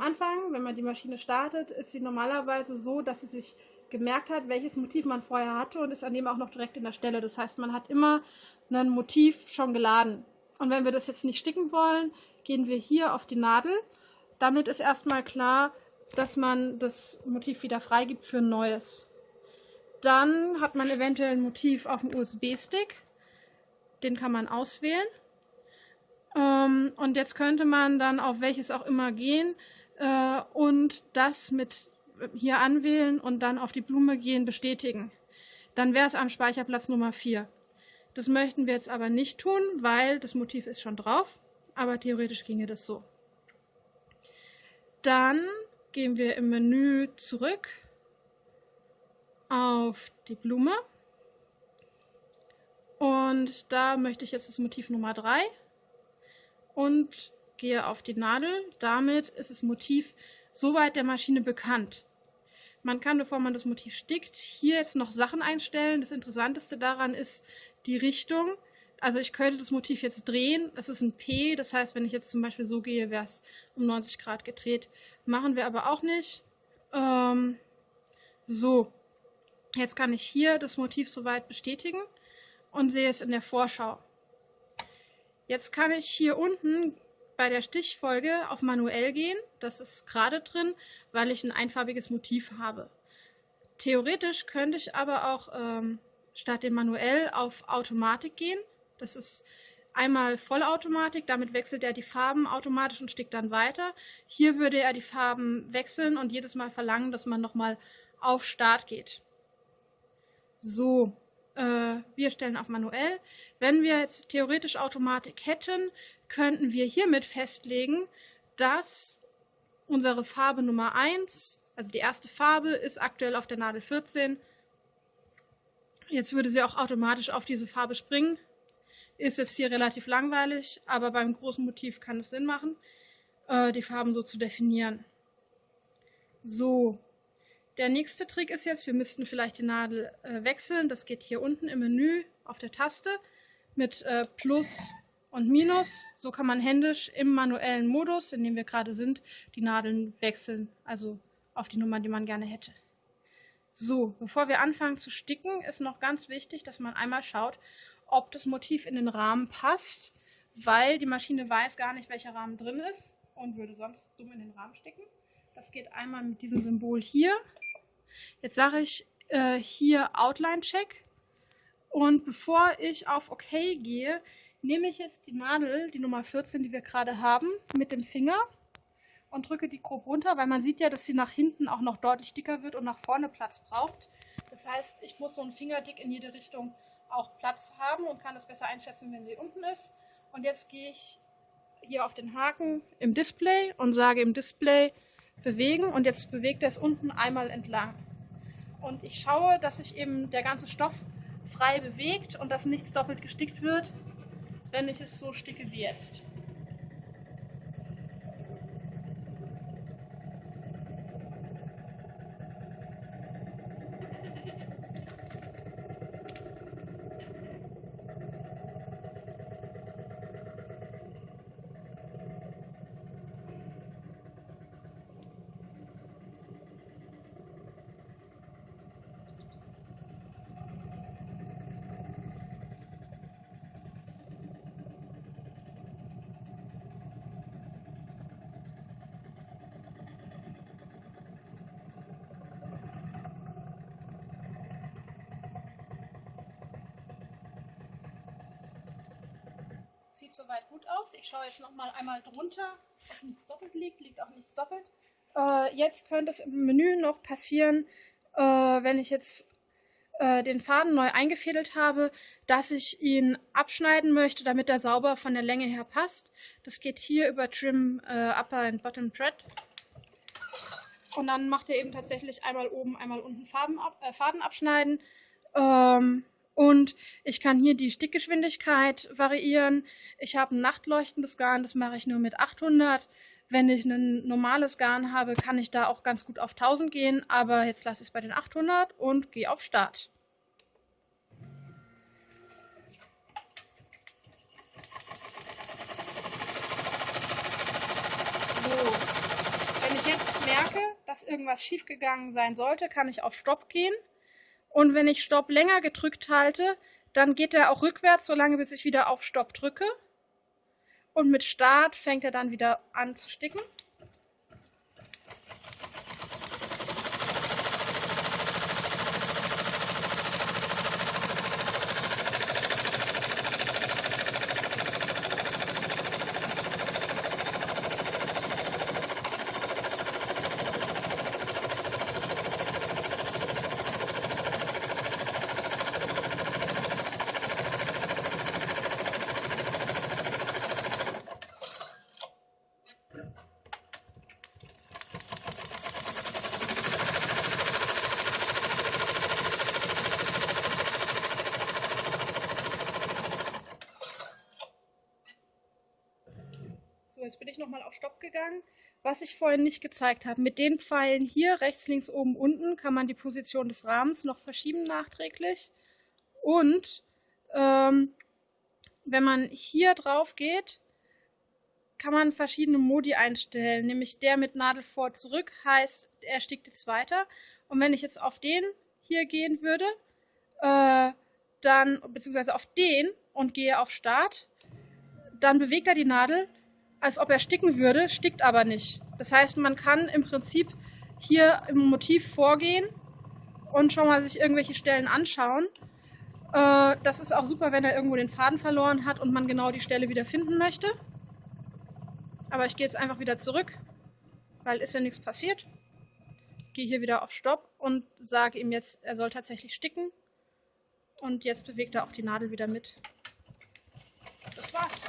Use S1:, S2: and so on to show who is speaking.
S1: Anfang, wenn man die Maschine startet, ist sie normalerweise so, dass sie sich gemerkt hat, welches Motiv man vorher hatte und ist an dem auch noch direkt in der Stelle. Das heißt, man hat immer ein Motiv schon geladen. Und wenn wir das jetzt nicht sticken wollen, gehen wir hier auf die Nadel. Damit ist erstmal klar, dass man das Motiv wieder freigibt für ein neues. Dann hat man eventuell ein Motiv auf dem USB-Stick. Den kann man auswählen. Und jetzt könnte man dann auf welches auch immer gehen äh, und das mit hier anwählen und dann auf die Blume gehen, bestätigen. Dann wäre es am Speicherplatz Nummer 4. Das möchten wir jetzt aber nicht tun, weil das Motiv ist schon drauf, aber theoretisch ginge das so. Dann gehen wir im Menü zurück auf die Blume und da möchte ich jetzt das Motiv Nummer 3 und gehe auf die Nadel. Damit ist das Motiv soweit der Maschine bekannt. Man kann, bevor man das Motiv stickt, hier jetzt noch Sachen einstellen. Das Interessanteste daran ist die Richtung. Also ich könnte das Motiv jetzt drehen. Das ist ein P, das heißt, wenn ich jetzt zum Beispiel so gehe, wäre es um 90 Grad gedreht. Machen wir aber auch nicht. Ähm, so, jetzt kann ich hier das Motiv soweit bestätigen und sehe es in der Vorschau. Jetzt kann ich hier unten bei der Stichfolge auf manuell gehen. Das ist gerade drin, weil ich ein einfarbiges Motiv habe. Theoretisch könnte ich aber auch ähm, statt dem manuell auf Automatik gehen. Das ist einmal Vollautomatik, damit wechselt er die Farben automatisch und stickt dann weiter. Hier würde er die Farben wechseln und jedes Mal verlangen, dass man nochmal auf Start geht. So, wir stellen auf manuell. Wenn wir jetzt theoretisch Automatik hätten, könnten wir hiermit festlegen, dass unsere Farbe Nummer 1, also die erste Farbe, ist aktuell auf der Nadel 14. Jetzt würde sie auch automatisch auf diese Farbe springen. Ist jetzt hier relativ langweilig, aber beim großen Motiv kann es Sinn machen, äh, die Farben so zu definieren. So, der nächste Trick ist jetzt, wir müssten vielleicht die Nadel äh, wechseln. Das geht hier unten im Menü auf der Taste mit äh, Plus und Minus. So kann man händisch im manuellen Modus, in dem wir gerade sind, die Nadeln wechseln, also auf die Nummer, die man gerne hätte. So, bevor wir anfangen zu sticken, ist noch ganz wichtig, dass man einmal schaut, ob das Motiv in den Rahmen passt, weil die Maschine weiß gar nicht, welcher Rahmen drin ist und würde sonst dumm in den Rahmen sticken. Das geht einmal mit diesem Symbol hier. Jetzt sage ich äh, hier Outline Check und bevor ich auf OK gehe, nehme ich jetzt die Nadel, die Nummer 14, die wir gerade haben, mit dem Finger und drücke die grob runter, weil man sieht ja, dass sie nach hinten auch noch deutlich dicker wird und nach vorne Platz braucht. Das heißt, ich muss so einen Fingerdick in jede Richtung auch Platz haben und kann das besser einschätzen, wenn sie unten ist. Und jetzt gehe ich hier auf den Haken im Display und sage im Display bewegen und jetzt bewegt er es unten einmal entlang. Und ich schaue, dass sich eben der ganze Stoff frei bewegt und dass nichts doppelt gestickt wird, wenn ich es so sticke wie jetzt. Sieht soweit gut aus. Ich schaue jetzt noch mal einmal drunter, ob nichts doppelt liegt. Liegt auch nichts doppelt. Äh, jetzt könnte es im Menü noch passieren, äh, wenn ich jetzt äh, den Faden neu eingefädelt habe, dass ich ihn abschneiden möchte, damit er sauber von der Länge her passt. Das geht hier über Trim äh, Upper and Bottom Thread. Und dann macht er eben tatsächlich einmal oben, einmal unten Farben ab, äh, Faden abschneiden. Ähm, und ich kann hier die Stickgeschwindigkeit variieren. Ich habe ein nachtleuchtendes Garn, das mache ich nur mit 800. Wenn ich ein normales Garn habe, kann ich da auch ganz gut auf 1000 gehen, aber jetzt lasse ich es bei den 800 und gehe auf Start. So, wenn ich jetzt merke, dass irgendwas schiefgegangen sein sollte, kann ich auf Stopp gehen. Und wenn ich Stopp länger gedrückt halte, dann geht er auch rückwärts, solange bis ich wieder auf Stopp drücke. Und mit Start fängt er dann wieder an zu sticken. Jetzt bin ich nochmal auf Stopp gegangen. Was ich vorhin nicht gezeigt habe, mit den Pfeilen hier, rechts, links, oben, unten, kann man die Position des Rahmens noch verschieben nachträglich. Und ähm, wenn man hier drauf geht, kann man verschiedene Modi einstellen, nämlich der mit Nadel vor zurück heißt, er stickt jetzt weiter. Und wenn ich jetzt auf den hier gehen würde, äh, dann, beziehungsweise auf den und gehe auf Start, dann bewegt er die Nadel, als ob er sticken würde, stickt aber nicht. Das heißt, man kann im Prinzip hier im Motiv vorgehen und schon mal sich irgendwelche Stellen anschauen. Äh, das ist auch super, wenn er irgendwo den Faden verloren hat und man genau die Stelle wieder finden möchte. Aber ich gehe jetzt einfach wieder zurück, weil ist ja nichts passiert. Gehe hier wieder auf Stopp und sage ihm jetzt, er soll tatsächlich sticken. Und jetzt bewegt er auch die Nadel wieder mit. Das war's.